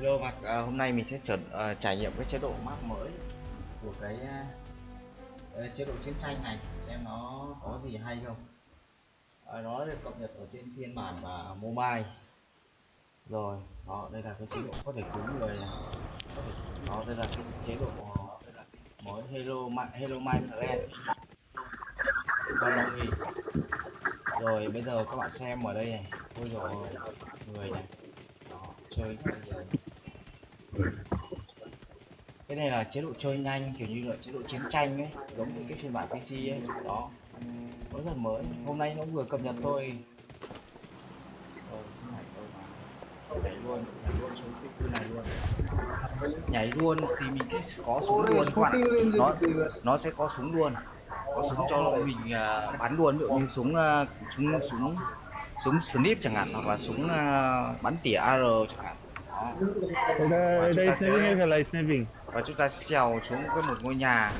Hello mặt à, ờ, hôm nay mình sẽ trở, à, trải nghiệm cái chế độ map mới của cái à, chế độ chiến tranh này xem nó có gì hay không. À, nó được cập nhật ở trên phiên bản và mobile. Rồi đó đây là cái chế độ có thể cứu người này. Đó đây là cái chế độ mới Hello Ma- Hello My Friend rồi bây giờ các bạn xem ở đây này. Ôi rồi người này chơi cái này là chế độ chơi nhanh kiểu như là chế độ chiến tranh ấy giống như cái phiên bản PC ấy đó. Nó rất mới. Hôm nay nó vừa cập nhật thôi. Rồi xin nhảy vào nhảy luôn nhảy luôn xuống cái khu này luôn. Nhảy luôn thì mình sẽ có súng luôn các bạn. nó nó sẽ có súng luôn. Có súng cho mình à, bắn luôn ví dụ như súng à, súng súng súng snip chẳng hạn hoặc là súng uh, bắn tỉa ar chẳng hạn. Đây, sniping. Và chúng ta sẽ trèo xuống cái một ngôi nhà.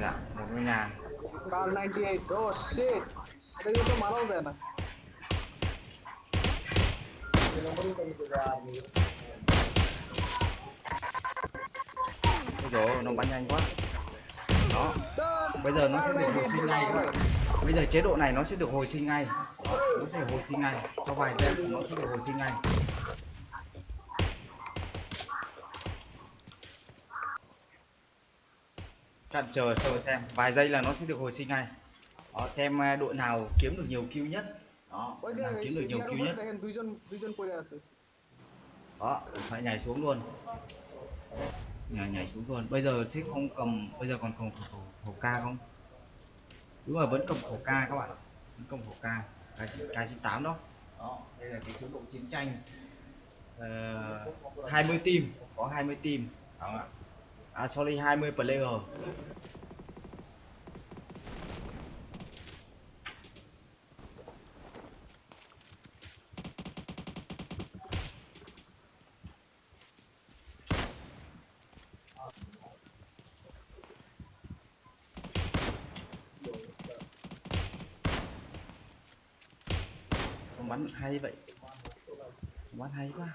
Dạ, một ngôi nhà. Bây giờ nó bắn nhanh quá. Đó. Bây giờ nó sẽ được hồi sinh ngay. Bây giờ chế độ này nó sẽ được hồi sinh ngay nó sẽ hồi sinh ngay. Sau vài giây nó sẽ hồi sinh ngay. Bạn chờ chờ xem. Vài giây là nó sẽ được hồi sinh ngay. Đó, xem à, đội nào kiếm được nhiều kill nhất. Đó nào kiếm được nhiều kill nhất. Đó phải nhảy xuống luôn. Nhảy nhảy xuống luôn. Bây giờ sẽ không cầm bây giờ còn cầm khẩu, khẩu, khẩu ca không? Đúng rồi vẫn cầm khẩu ca các bạn vẫn cầm khẩu ca cái cái chín tám đó. Đó đây là cái chế độ chiến tranh. Uh, 20 team. có 20 team. Đó. À sorry 20 player bắn hay vậy. Bắn hay quá.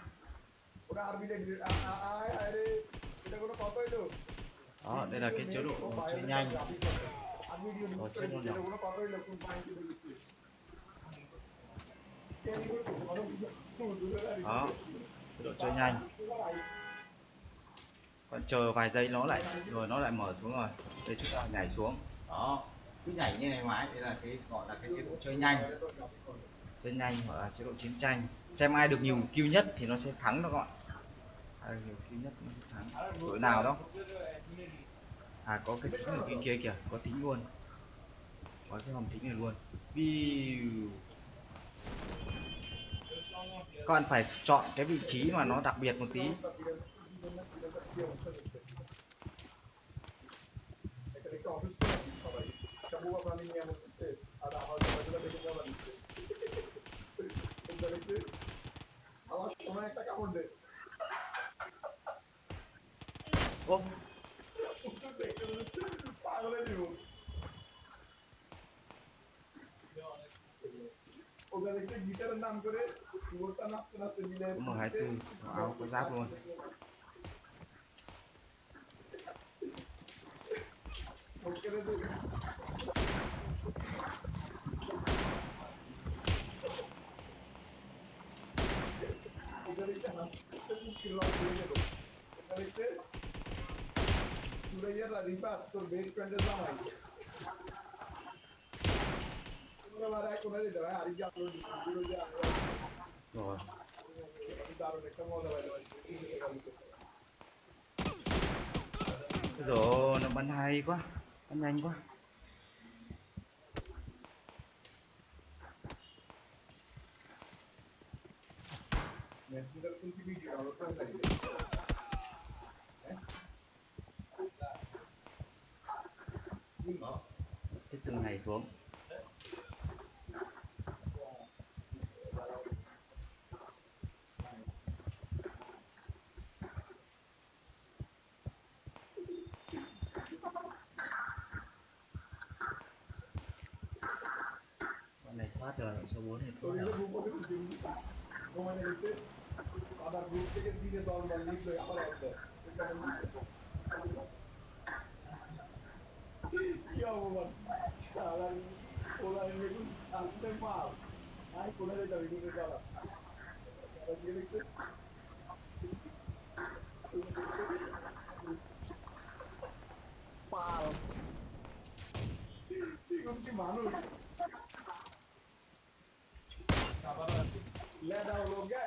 Đó, đây là cái chế độ chơi nhanh. Có chơi nhanh nhỏ đó, chế độ chơi nhanh. Còn chờ vài giây nó lại, rồi nó lại mở xuống rồi. Đây, chúng ta nhảy xuống. Đó, cứ nhảy như này mãi. Đây là cái, gọi là cái chế độ chơi nhanh chơi nhanh hoặc là chế độ chiến tranh. Xem ai được nhiều kill nhất thì nó sẽ thắng đó các bạn. Ai được nhiều kill nhất nó sẽ thắng. Đội nào đó. À có cái thính ở bên kia kìa. Có thính luôn. Có cái hòm thính này luôn. Các bạn phải chọn cái vị trí mà nó đặc biệt một tí. দেখছি আমার সময় একটা কামড় দে। পাগলে দিব ওখানে গিটারের নাম করে ওটা নাচতে নাচতে মিলে কোনো হাইতে আমাকে যাব Rồi nó bắn hay quá, bắn nhanh quá. Nè, chúng ta không cái video nào nó không thể được. Nhưng mà cái từng này thoát rồi số 4 thì thôi rồi আবার গ্রুপ থেকে দিনে দল দল লিস্ট হয়ে আবার অর্ধ কি অপমান সারা ওরা এরকম আসতে মাল আই কোথায় যাবে কিন্তু যারা যারা গিয়ে দেখতে পাল এরকম কি মানুষ লেদা হলো গে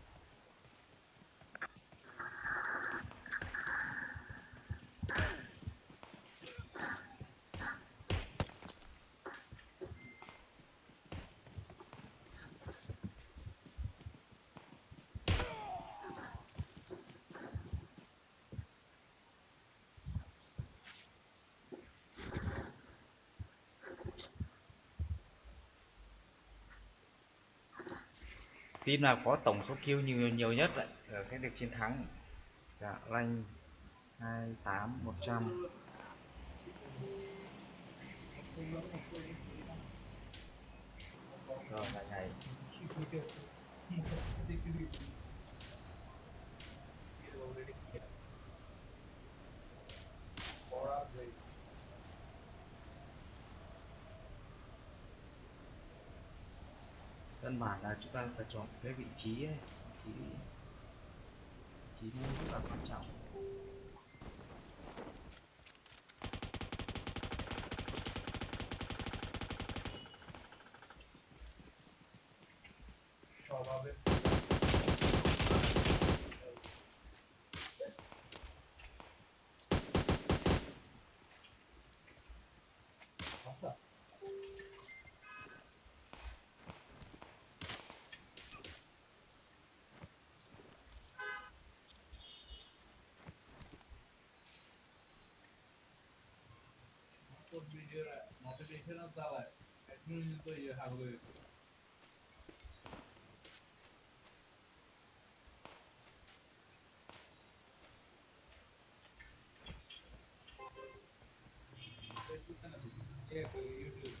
team nào có tổng số kill nhiều nhiều nhất lại sẽ được chiến thắng. Dạ, rank 28 100 rồi lại này căn bản là chúng ta phải chọn cái vị trí ấy. vị trí vị trí nó rất là quan trọng cho vào bên bíra, nó sẽ bị thế nó ra lại. Cái như tôi giờ hàng người. Yeah, but you do.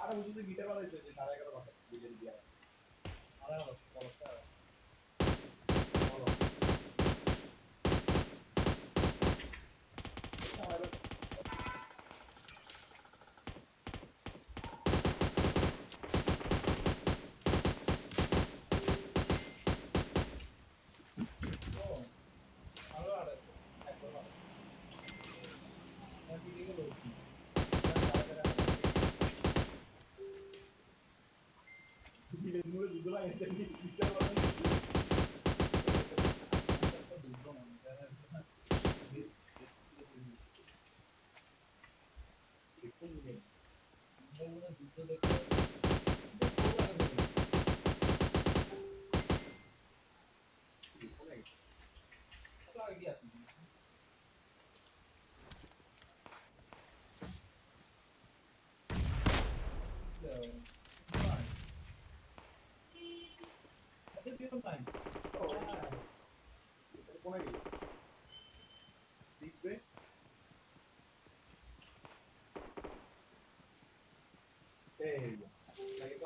আর আমি শুধু গিটার বাজাইছি সাড়ে এগারো বাজাই বিকেল দিয়ে। আর sayesinde bir mükemmel Yeah.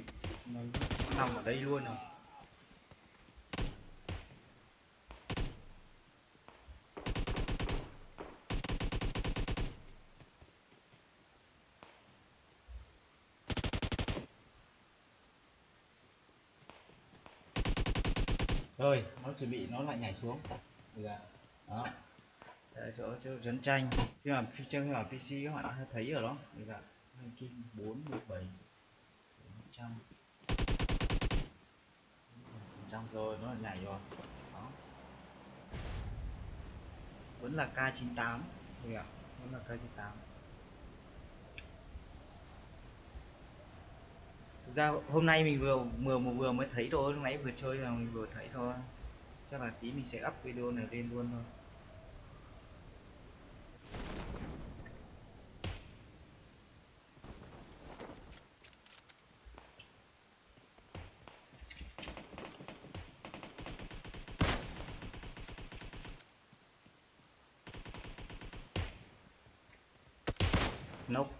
kịp nó nằm ở đây luôn rồi. Rồi nó chuẩn bị nó lại nhảy xuống. Dạ. đó. Đấy, chỗ chỗ trấn tranh. Khi mà phi chơi ở PC các bạn đã thấy ở đó. Dạ. Hai kim bốn một bảy trăm. Trăm rồi, nó lại nhảy rồi. Đó. Vẫn là K98 tám. Ạ, vẫn là K98 thực ra hôm nay mình vừa vừa vừa mới thấy thôi, lúc nãy vừa chơi là mình vừa thấy thôi. Chắc là tí mình sẽ up video này lên luôn thôi. Nope.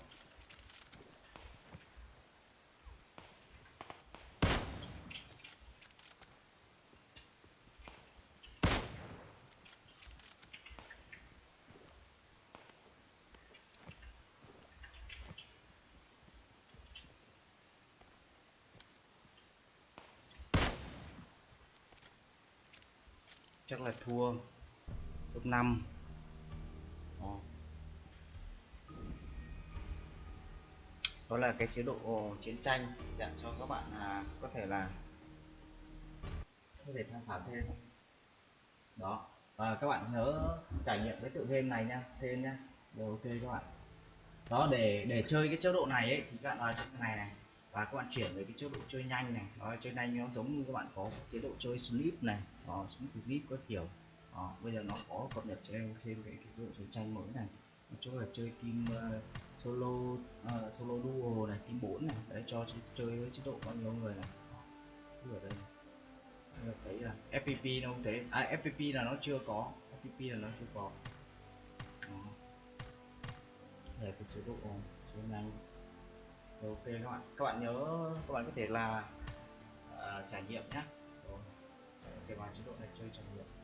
Chắc là thua top 5 đó là cái chế độ chiến tranh để cho các bạn à, có thể là có thể tham khảo thêm. Đó và các bạn nhớ trải nghiệm cái tựa game này nha thêm nha. Rồi ok các bạn. Đó để để chơi cái chế độ này ấy thì các bạn vào này này và các bạn chuyển về cái chế độ chơi nhanh này. Đó chơi nhanh nó giống như các bạn có chế độ chơi slip này. Đó slip có kiểu. Đó, bây giờ nó có cập nhật cho em thêm cái, chế độ chiến tranh mới này. Chỗ là chơi kim uh, ờ, solo uh, solo duo này team 4 này. Để cho ch- chơi với chế độ bao nhiêu người này. Ở đây. Các thấy là FPP nó không thế. À FPP là nó chưa có. FPP là nó chưa có. Đó. để cái chế độ ờ, chơi nhanh ok các bạn các bạn nhớ các bạn có thể là uh, trải nghiệm nhé rồi ok vào chế độ này chơi trải nghiệm.